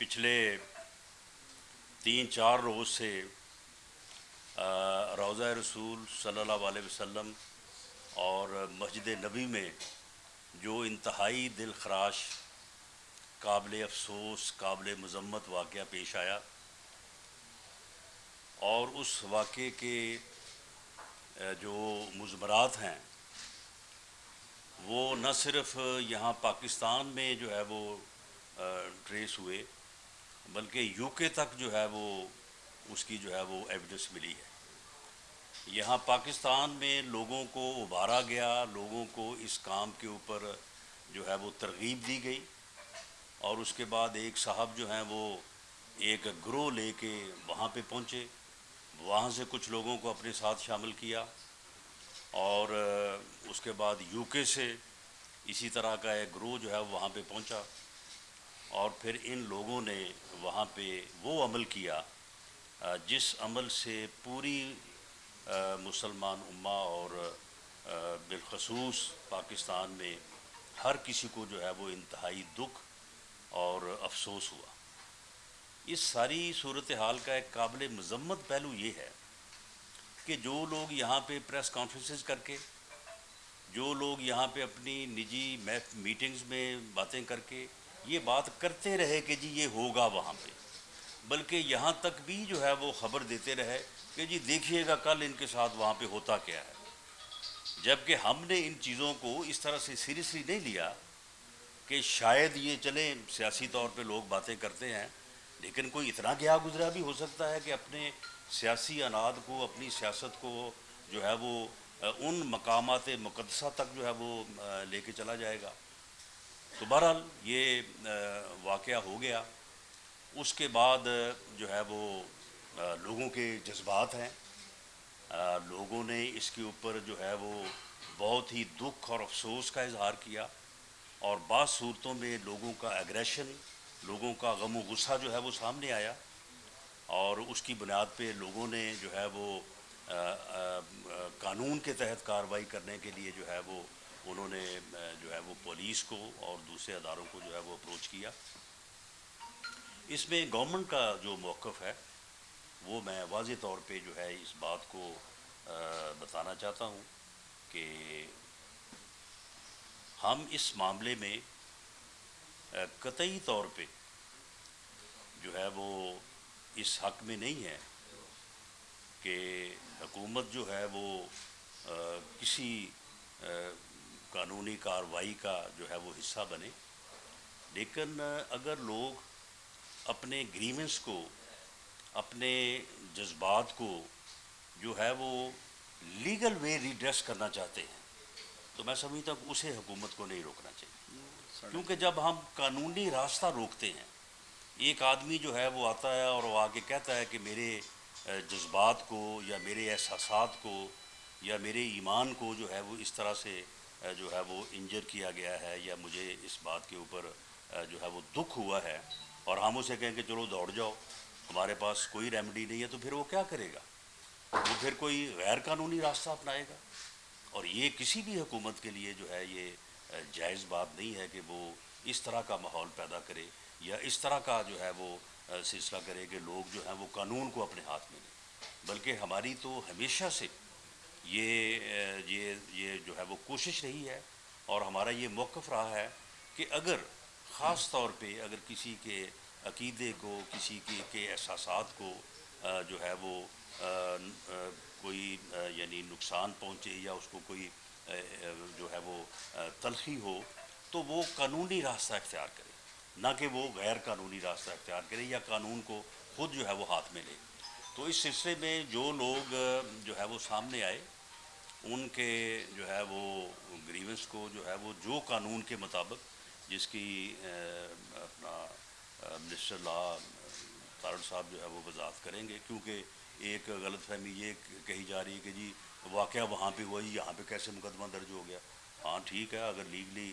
پچھلے تین چار روز سے روضہ رسول صلی اللہ علیہ وسلم اور مسجد نبی میں جو انتہائی دل خراش، قابل افسوس، قابل مذمت واقعہ پیش آیا اور اس واقعے کے جو مضمرات ہیں، وہ نہ صرف یہاں پاکستان میں جو ہے وہ ٹریس ہوئے بلکہ یو کے تک جو ہے وہ اس کی جو ہے وہ ایویڈنس ملی ہے۔ یہاں پاکستان میں لوگوں کو ابھارا گیا، لوگوں کو اس کام کے اوپر جو ہے وہ ترغیب دی گئی۔ اور اس کے بعد ایک صاحب جو ہیں وہ ایک گروہ لے کے وہاں پہ پہنچے۔ وہاں سے کچھ لوگوں کو اپنے ساتھ شامل کیا۔ اور اس کے بعد یو کے سے اسی طرح کا ایک گروہ جو ہے وہاں پہ پہنچا۔ اور پھر ان لوگوں نے وہاں پہ وہ عمل کیا جس عمل سے پوری مسلمان امہ اور بالخصوص پاکستان میں ہر کسی کو جو ہے وہ انتہائی دکھ اور افسوس ہوا۔ اس ساری صورتحال کا ایک قابل مذمت پہلو یہ ہے کہ جو لوگ یہاں پہ پریس کانفرنسز کر کے، جو لوگ یہاں پہ اپنی نجی میٹنگز میں باتیں کر کے یہ بات کرتے رہے کہ جی یہ ہوگا وہاں پہ۔ بلکہ یہاں تک بھی جو ہے وہ خبر دیتے رہے کہ جی دیکھیے گا کل ان کے ساتھ وہاں پہ ہوتا کیا ہے۔ جبکہ ہم نے ان چیزوں کو اس طرح سے سیریسلی نہیں لیا کہ شاید یہ چلیں، سیاسی طور پہ لوگ باتیں کرتے ہیں، لیکن کوئی اتنا گیا گزرا بھی ہو سکتا ہے کہ اپنے سیاسی اناد کو، اپنی سیاست کو جو ہے وہ ان مقامات مقدسہ تک جو ہے وہ لے کے چلا جائے گا۔ تو بہرحال یہ واقعہ ہو گیا۔ اس کے بعد جو ہے وہ لوگوں کے جذبات ہیں۔ لوگوں نے اس کے اوپر جو ہے وہ بہت ہی دکھ اور افسوس کا اظہار کیا۔ اور بعض صورتوں میں لوگوں کا ایگریشن لوگوں کا غم و غصہ جو ہے وہ سامنے آیا۔ اور اس کی بنیاد پہ لوگوں نے جو ہے وہ قانون کے تحت کارروائی کرنے کے لیے جو ہے وہ انہوں نے جو ہے وہ پولیس کو اور دوسرے اداروں کو جو ہے وہ اپروچ کیا۔ اس میں گورنمنٹ کا جو موقف ہے، وہ میں واضح طور پہ جو ہے اس بات کو بتانا چاہتا ہوں کہ ہم اس معاملے میں قطعی طور پہ جو ہے وہ اس حق میں نہیں ہے کہ حکومت جو ہے وہ کسی قانونی کاروائی کا جو ہے وہ حصہ بنے۔ لیکن اگر لوگ اپنے گریمنس کو، اپنے جذبات کو جو ہے وہ لیگل وے ریڈریس کرنا چاہتے ہیں، تو میں سمجھتا ہوں کہ اسے حکومت کو نہیں روکنا چاہیے۔ کیونکہ جب ہم قانونی راستہ روکتے ہیں، ایک آدمی جو ہے وہ آتا ہے اور وہ آگے کہتا ہے کہ میرے جذبات کو یا میرے احساسات کو یا میرے ایمان کو جو ہے وہ اس طرح سے جو ہے وہ انجر کیا گیا ہے یا مجھے اس بات کے اوپر جو ہے وہ دکھ ہوا ہے اور ہم اسے کہیں کہ چلو دوڑ جاؤ، ہمارے پاس کوئی ریمیڈی نہیں ہے تو پھر وہ کیا کرے گا؟ وہ پھر کوئی غیر قانونی راستہ اپنائے گا؟ اور یہ کسی بھی حکومت کے لیے جو ہے یہ جائز بات نہیں ہے کہ وہ اس طرح کا ماحول پیدا کرے یا اس طرح کا جو ہے وہ سلسلہ کرے کہ لوگ جو ہیں وہ قانون کو اپنے ہاتھ میں لیں۔ بلکہ ہماری تو ہمیشہ سے یہ یہ یہ جو ہے وہ کوشش رہی ہے اور ہمارا یہ موقف رہا ہے کہ اگر خاص طور پہ اگر کسی کے عقیدے کو، کسی کے کے احساسات کو جو ہے وہ کوئی یعنی نقصان پہنچے یا اس کو کوئی جو ہے وہ تلخی ہو تو وہ قانونی راستہ اختیار کرے۔ نہ کہ وہ غیر قانونی راستہ اختیار کرے یا قانون کو خود جو ہے وہ ہاتھ میں لے۔ تو اس سلسلے میں جو لوگ، جو ہے وہ سامنے آئے، ان کے جو ہے وہ گریونس کو، جو ہے وہ، جو قانون کے مطابق، جس کی اپنا منسٹر لا تارڑ صاحب جو ہے وہ وضاحت کریں گے، کیونکہ ایک غلط فہمی یہ کہی جا رہی ہے کہ جی واقعہ وہاں پہ ہوا جی یہاں پہ کیسے مقدمہ درج ہو گیا؟ ہاں ٹھیک ہے، اگر لیگلی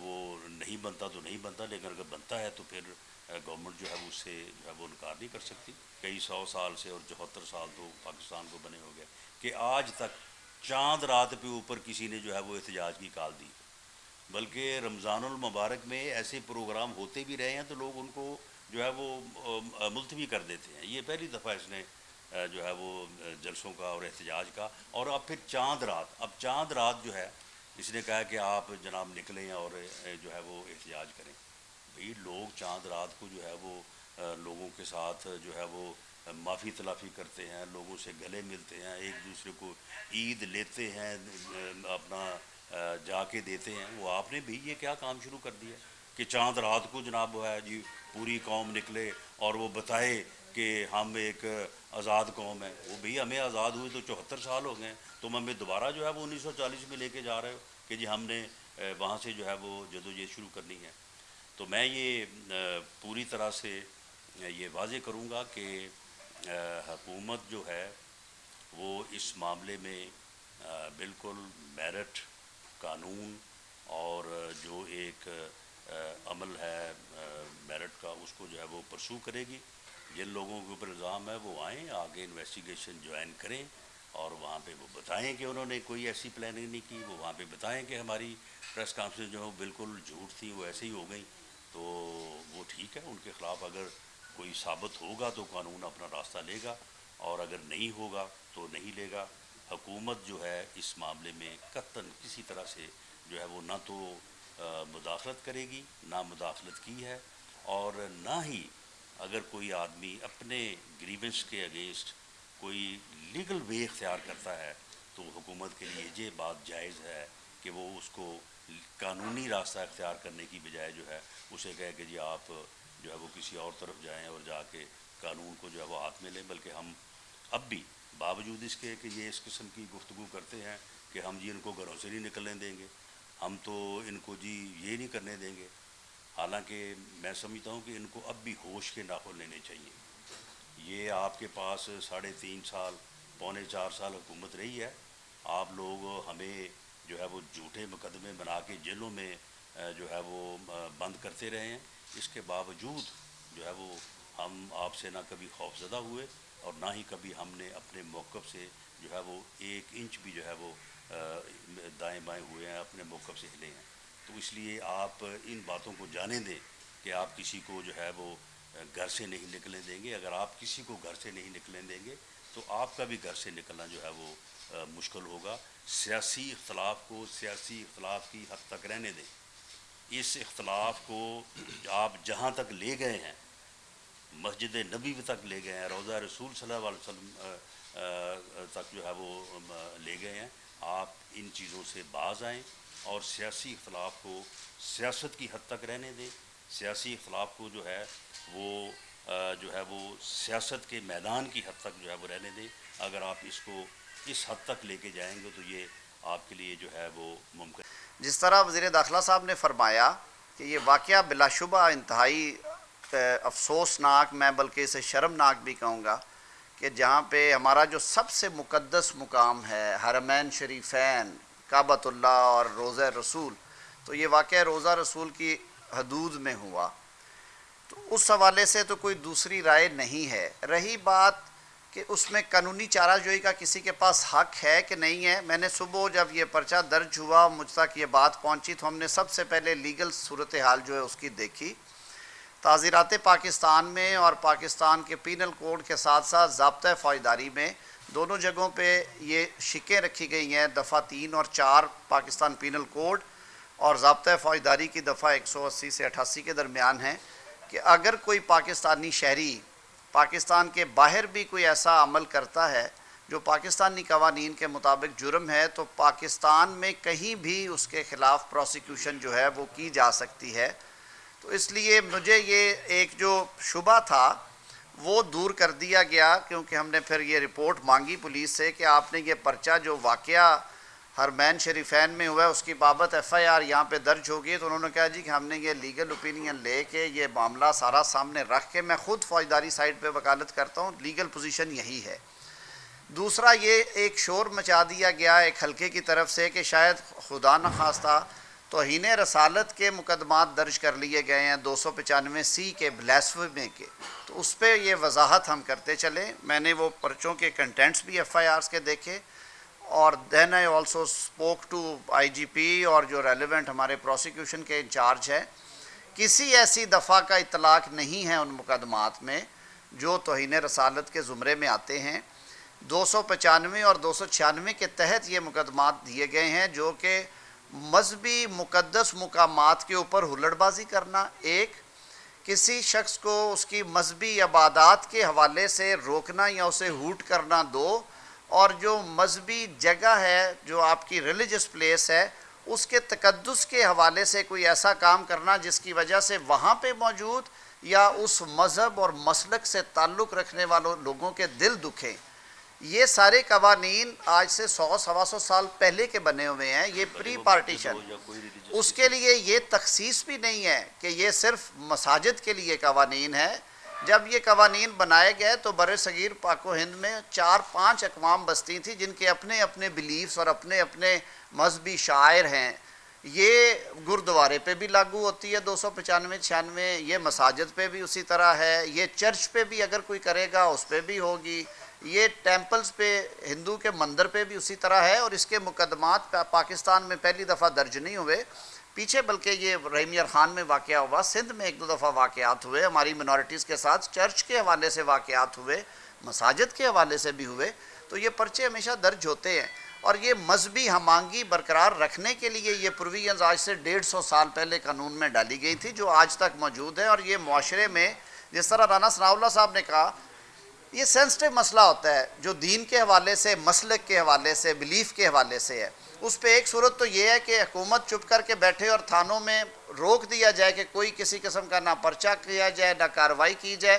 وہ نہیں بنتا تو نہیں بنتا، لیکن اگر بنتا ہے تو پھر گورنمنٹ جو ہے وہ اس سے جو ہے وہ انکار نہیں کر سکتی۔ کئی سو سال سے اور چوہتر سال تو پاکستان کو بنے ہو گیا کہ آج تک چاند رات پہ اوپر کسی نے جو ہے وہ احتجاج کی کال دی۔ بلکہ رمضان المبارک میں ایسے پروگرام ہوتے بھی رہے ہیں تو لوگ ان کو جو ہے وہ ملتوی کر دیتے ہیں۔ یہ پہلی دفعہ اس نے جو ہے وہ جلسوں کا اور احتجاج کا۔ اور اب پھر چاند رات، اب چاند رات جو ہے اس نے کہا کہ آپ جناب نکلیں اور جو ہے وہ احتجاج کریں۔ بھئی لوگ چاند رات کو جو ہے وہ لوگوں کے ساتھ جو ہے وہ معافی تلافی کرتے ہیں، لوگوں سے گلے ملتے ہیں، ایک دوسرے کو عید لیتے ہیں اپنا جا کے دیتے ہیں۔ وہ آپ نے بھی یہ کیا کام شروع کر دیا کہ چاند رات کو جناب وہ ہے جی پوری قوم نکلے اور وہ بتائے کہ ہم ایک آزاد قوم ہے وہ بھی ہمیں آزاد ہوئے تو چوہتر سال ہو گئے تم ہمیں دوبارہ جو ہے وہ انیس سو چالیس میں لے کے جا رہے ہو کہ جی ہم نے وہاں سے جو ہے وہ جدو یہ شروع کرنی ہے۔ تو میں یہ پوری طرح سے یہ واضح کروں گا کہ حکومت جو ہے، وہ اس معاملے میں بالکل میرٹ قانون اور جو ایک عمل ہے میرٹ کا، اس کو جو ہے وہ پرسو کرے گی۔ جن لوگوں کے اوپر الزام ہے، وہ آئیں، آگے انویسٹیگیشن جوائن کریں اور وہاں پہ وہ بتائیں کہ انہوں نے کوئی ایسی پلاننگ نہیں کی۔ وہ وہاں پہ بتائیں کہ ہماری پریس کانفرنس جو ہے بالکل جھوٹ تھی، وہ ایسے ہی ہو گئی تو وہ ٹھیک ہے، ان کے خلاف اگر کوئی ثابت ہوگا تو قانون اپنا راستہ لے گا، اور اگر نہیں ہوگا تو نہیں لے گا۔ حکومت جو ہے اس معاملے میں قطن کسی طرح سے جو ہے وہ نہ تو مداخلت کرے گی، نہ مداخلت کی ہے، اور نہ ہی اگر کوئی آدمی اپنے گریونس کے اگینسٹ کوئی لیگل وے اختیار کرتا ہے تو حکومت کے لیے یہ بات جائز ہے کہ وہ اس کو قانونی راستہ اختیار کرنے کی بجائے جو ہے اسے کہے کہ جی آپ جو ہے وہ کسی اور طرف جائیں اور جا کے قانون کو جو ہے وہ ہاتھ میں لیں، بلکہ ہم اب بھی باوجود اس کے کہ یہ اس قسم کی گفتگو کرتے ہیں کہ ہم جی ان کو گھروں سے نہیں نکلنے دیں گے، ہم تو ان کو جی یہ نہیں کرنے دیں گے۔ حالانکہ میں سمجھتا ہوں کہ ان کو اب بھی ہوش کے ناخن لینے چاہیے۔ یہ آپ کے پاس ساڑھے تین سال، پونے چار سال حکومت رہی ہے۔ آپ لوگ ہمیں جو ہے وہ جھوٹے مقدمے بنا کے جیلوں میں جو ہے وہ بند کرتے رہے ہیں۔ اس کے باوجود جو ہے وہ ہم آپ سے نہ کبھی خوف زدہ ہوئے اور نہ ہی کبھی ہم نے اپنے موقف سے جو ہے وہ ایک انچ بھی جو ہے وہ دائیں بائیں ہوئے ہیں، اپنے موقف سے ہلے ہیں۔ تو اس لیے آپ ان باتوں کو جانے دیں کہ آپ کسی کو جو ہے وہ گھر سے نہیں نکلنے دیں گے۔ اگر آپ کسی کو گھر سے نہیں نکلنے دیں گے تو آپ کا بھی گھر سے نکلنا جو ہے وہ مشکل ہوگا۔ سیاسی اختلاف کو سیاسی اختلاف کی حد تک رہنے دیں۔ اس اختلاف کو آپ جہاں تک لے گئے ہیں، مسجد نبی تک لے گئے ہیں روضہ رسول صلی اللہ علیہ وسلم تک جو ہے وہ لے گئے ہیں۔ آپ ان چیزوں سے باز آئیں اور سیاسی اختلاف کو سیاست کی حد تک رہنے دیں۔ سیاسی اختلاف کو جو ہے وہ جو ہے وہ سیاست کے میدان کی حد تک جو ہے وہ رہنے دیں۔ اگر آپ اس کو اس حد تک لے کے جائیں گے تو یہ آپ کے لیے جو ہے وہ ممکن جس طرح وزیر داخلہ صاحب نے فرمایا کہ یہ واقعہ بلا شبہ انتہائی افسوسناک، میں بلکہ اسے شرمناک بھی کہوں گا کہ جہاں پہ ہمارا جو سب سے مقدس مقام ہے، حرمین شریفین، کعبۃ اللہ اور روزہ رسول، تو یہ واقعہ روزہ رسول کی حدود میں ہوا۔ تو اس حوالے سے تو کوئی دوسری رائے نہیں ہے۔ رہی بات کہ اس میں قانونی چارہ جوئی کا کسی کے پاس حق ہے کہ نہیں ہے، میں نے صبح جب یہ پرچہ درج ہوا، مجھ تک یہ بات پہنچی تو ہم نے سب سے پہلے لیگل صورتحال جو ہے اس کی دیکھی۔ تعزیرات پاکستان میں اور پاکستان کے پینل کوڈ کے ساتھ ساتھ ضابطۂ فوجداری میں دونوں جگہوں پہ یہ شکیں رکھی گئی ہیں، دفعہ تین اور چار پاکستان پینل کوڈ اور ضابطۂ فوجداری کی دفعہ ایک سو اسی سے اٹھاسی کے درمیان ہیں کہ اگر کوئی پاکستانی شہری پاکستان کے باہر بھی کوئی ایسا عمل کرتا ہے جو پاکستانی قوانین کے مطابق جرم ہے، تو پاکستان میں کہیں بھی اس کے خلاف پروسیکیوشن جو ہے وہ کی جا سکتی ہے۔ تو اس لیے مجھے یہ ایک جو شبہ تھا، وہ دور کر دیا گیا، کیونکہ ہم نے پھر یہ رپورٹ مانگی پولیس سے کہ آپ نے یہ پرچہ جو واقعہ ہرمین شریفین میں ہوا ہے، اس کی بابت ایف آئی آر یہاں پہ درج ہوگی۔ تو انہوں نے کہا جی کہ ہم نے یہ لیگل اوپینین لے کے یہ معاملہ سارا سامنے رکھ کے میں خود فوجداری سائٹ پہ وکالت کرتا ہوں۔ لیگل پوزیشن یہی ہے۔ دوسرا یہ ایک شور مچا دیا گیا ایک حلقے کی طرف سے کہ شاید خدا نخواستہ توہین رسالت کے مقدمات درج کر لیے گئے ہیں دو سو پچانوے سی کے بلیسوے کے۔ تو اس پہ یہ وضاحت ہم کرتے چلیں۔ میں نے وہ پرچوں کے کنٹینٹس بھی ایف آئی آرز کے دیکھے۔ اور then I also spoke to I G P اور جو ریلیونٹ ہمارے پروسیکیوشن کے انچارج ہے کسی ایسی دفعہ کا اطلاق نہیں ہے ان مقدمات میں جو توہین رسالت کے زمرے میں آتے ہیں۔ دو سو پچانوے اور دو سو چھیانوے کے تحت یہ مقدمات دیے گئے ہیں جو کہ مذہبی مقدس مقامات کے اوپر ہلڑ بازی کرنا، ایک، کسی شخص کو اس کی مذہبی عبادات کے حوالے سے روکنا یا اسے ہوٹ کرنا، دو اور جو مذہبی جگہ ہے، جو آپ کی ریلیجس پلیس ہے، اس کے تقدس کے حوالے سے کوئی ایسا کام کرنا جس کی وجہ سے وہاں پہ موجود یا اس مذہب اور مسلک سے تعلق رکھنے والوں لوگوں کے دل دکھیں۔ یہ سارے قوانین آج سے سو، سوا سو سال پہلے کے بنے ہوئے ہیں، یہ پری پارٹیشن اس کے لیے یہ تخصیص بھی نہیں ہے کہ یہ صرف مساجد کے لیے قوانین ہے جب یہ قوانین بنائے گئے تو بر صغیر پاک و ہند میں چار پانچ اقوام بستی تھی جن کے اپنے اپنے بلیفز اور اپنے اپنے مذہبی شاعر ہیں۔ یہ گردوارے پہ بھی لاگو ہوتی ہے، دو سو پچانوے، چھیانوے، یہ مساجد پہ بھی اسی طرح ہے۔ یہ چرچ پہ بھی اگر کوئی کرے گا، اس پہ بھی ہوگی۔ یہ ٹیمپلز پہ، ہندو کے مندر پہ بھی اسی طرح ہے اور اس کے مقدمات پاکستان میں پہلی دفعہ درج نہیں ہوئے۔ پیچھے بلکہ یہ رحیم خان میں واقعہ ہوا، سندھ میں ایک دو دفعہ واقعات ہوئے، ہماری منورٹیز کے ساتھ چرچ کے حوالے سے واقعات ہوئے، مساجد کے حوالے سے بھی ہوئے، تو یہ پرچے ہمیشہ درج ہوتے ہیں۔ اور یہ مذہبی ہمانگی برقرار رکھنے کے لیے یہ پروویژنز آج سے ڈیڑھ سو سال پہلے قانون میں ڈالی گئی تھی، جو آج تک موجود ہے۔ اور یہ معاشرے میں، جس طرح رانا ثناء اللہ صاحب نے کہا یہ سینسٹیو مسئلہ ہوتا ہے، جو دین کے حوالے سے، مسلک کے حوالے سے بلیف کے حوالے سے ہے۔ اس پہ ایک صورت تو یہ ہے کہ حکومت چپ کر کے بیٹھے اور تھانوں میں روک دیا جائے کہ کوئی کسی قسم کا نہ پرچہ کیا جائے، نہ کارروائی کی جائے،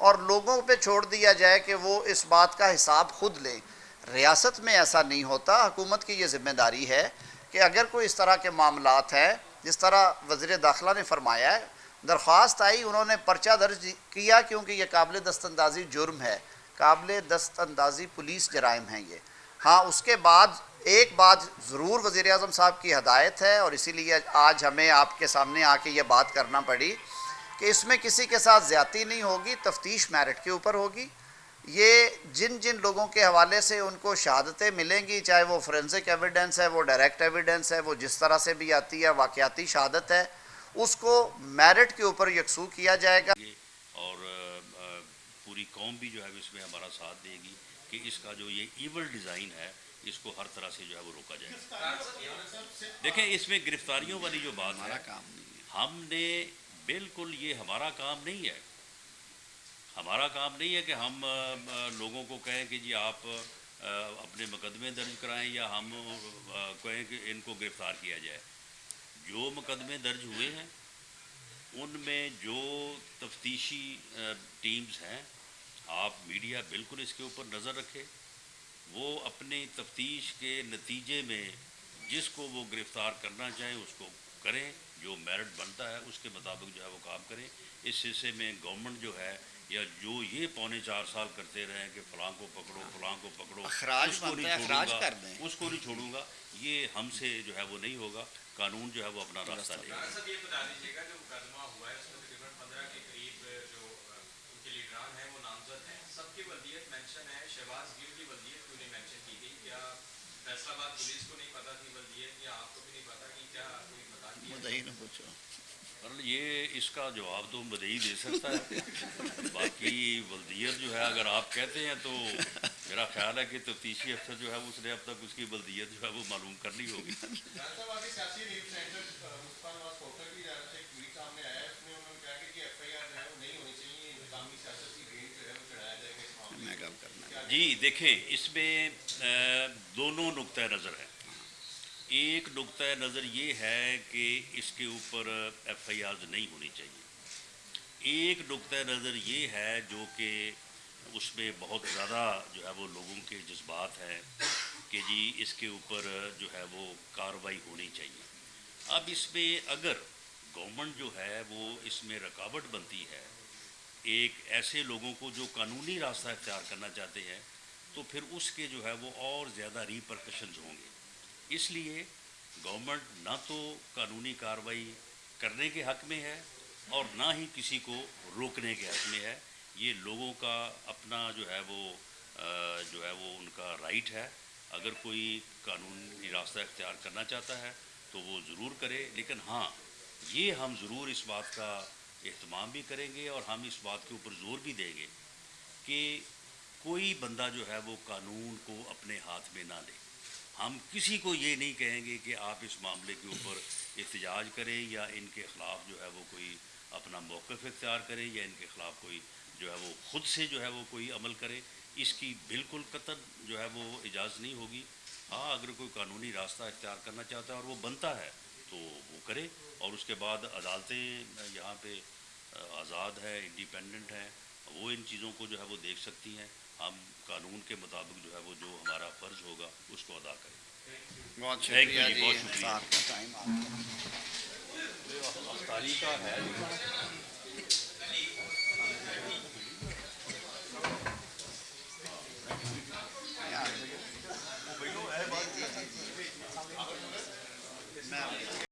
اور لوگوں پہ چھوڑ دیا جائے کہ وہ اس بات کا حساب خود لیں ریاست میں ایسا نہیں ہوتا، حکومت کی یہ ذمہ داری ہے کہ اگر کوئی اس طرح کے معاملات ہیں، جس طرح وزیر داخلہ نے فرمایا ہے درخواست آئی، انہوں نے پرچہ درج کیا کیونکہ یہ قابل دست اندازی جرم ہے۔ قابل دست اندازی پولیس جرائم ہیں یہ۔ ہاں اس کے بعد، ایک بات ضرور وزیر اعظم صاحب کی ہدایت ہے اور اسی لیے آج ہمیں آپ کے سامنے آ کے یہ بات کرنا پڑی کہ اس میں کسی کے ساتھ زیادتی نہیں ہوگی، تفتیش میرٹ کے اوپر ہوگی۔ یہ جن جن لوگوں کے حوالے سے ان کو شہادتیں ملیں گی، چاہے وہ فرنزک ایویڈنس ہے، وہ ڈائریکٹ ایویڈنس ہے، وہ جس طرح سے بھی آتی ہے، واقعاتی شہادت ہے اس کو میرٹ کے اوپر یکسو کیا جائے گا۔ اور پوری قوم بھی جو ہے اس میں ہمارا ساتھ دے گی کہ اس کا جو یہ ایول ڈیزائن ہے اس کو ہر طرح سے جو ہے وہ روکا جائے۔ دیکھیں اس میں گرفتاریوں والی جو بات ہے ہم نے بالکل یہ ہمارا کام نہیں ہے۔ ہمارا کام نہیں ہے کہ ہم لوگوں کو کہیں کہ جی آپ اپنے مقدمے درج کرائیں یا ہم کہیں کہ ان کو گرفتار کیا جائے۔ جو مقدمے درج ہوئے ہیں، ان میں جو تفتیشی ٹیمز ہیں، آپ میڈیا بالکل اس کے اوپر نظر رکھے وہ اپنی تفتیش کے نتیجے میں جس کو وہ گرفتار کرنا چاہیں اس کو کریں، جو میرٹ بنتا ہے، اس کے مطابق جو ہے وہ کام کریں۔ اس سلسلے میں گورنمنٹ جو ہے یا جو یہ پونے چار سال کرتے رہے کہ فلاں کو پکڑو فلاں کو پکڑو اس کو نہیں چھوڑوں گا اس کو نہیں چھوڑوں گا یہ ہم سے جو ہے وہ نہیں ہوگا قانون جو ہے وہ اپنا راستہ لے گا۔ فیصلہ باد پولیس کو نہیں پتا تھی بلدیت یا آپ کو بھی نہیں پتا کہ کیا کوئی بتا دیا؟ پوچھو۔ یہ اس کا جواب تو بدئی دے سکتا ہے۔ باقی بلدیت جو ہے اگر آپ کہتے ہیں تو میرا خیال ہے کہ تفتیشی افسر جو ہے اس نے اب تک اس کی بلدیت جو ہے وہ معلوم کرنی ہوگی۔ جی دیکھیں اس میں دونوں نقطۂ نظر ہیں۔ ایک نقطۂ نظر یہ ہے کہ اس کے اوپر ایف آئی آرز نہیں ہونی چاہیے۔ ایک نقطۂ نظر یہ ہے جو کہ اس میں بہت زیادہ جو ہے وہ لوگوں کے جذبات ہیں کہ جی اس کے اوپر جو ہے وہ کاروائی ہونی چاہیے۔ اب اس میں اگر گورنمنٹ جو ہے وہ اس میں رکاوٹ بنتی ہے، ایک ایسے لوگوں کو جو قانونی راستہ اختیار کرنا چاہتے ہیں، تو پھر اس کے جو ہے وہ اور زیادہ ریپرکشنز ہوں گے۔ اس لیے گورنمنٹ نہ تو قانونی کارروائی کرنے کے حق میں ہے اور نہ ہی کسی کو روکنے کے حق میں ہے۔ یہ لوگوں کا اپنا جو ہے وہ جو ہے وہ ان کا رائٹ ہے۔ اگر کوئی قانونی راستہ اختیار کرنا چاہتا ہے تو وہ ضرور کرے۔ لیکن ہاں یہ ہم ضرور اس بات کا اہتمام بھی کریں گے اور ہم اس بات کے اوپر زور بھی دیں گے کہ کوئی بندہ جو ہے وہ قانون کو اپنے ہاتھ میں نہ لے۔ ہم کسی کو یہ نہیں کہیں گے کہ آپ اس معاملے کے اوپر احتجاج کریں یا ان کے خلاف جو ہے وہ کوئی اپنا موقف اختیار کریں یا ان کے خلاف کوئی جو ہے وہ خود سے جو ہے وہ کوئی عمل کرے اس کی بالکل قطر جو ہے وہ اجازت نہیں ہوگی۔ ہاں اگر کوئی قانونی راستہ اختیار کرنا چاہتا ہے اور وہ بنتا ہے تو وہ کرے۔ اور اس کے بعد عدالتیں یہاں پہ، آزاد ہے انڈیپینڈنٹ ہیں، وہ ان چیزوں کو جو ہے وہ دیکھ سکتی ہیں۔ ہم قانون کے مطابق جو ہے وہ جو ہمارا فرض ہوگا اس کو ادا کریں۔ بہت شکریہ جی،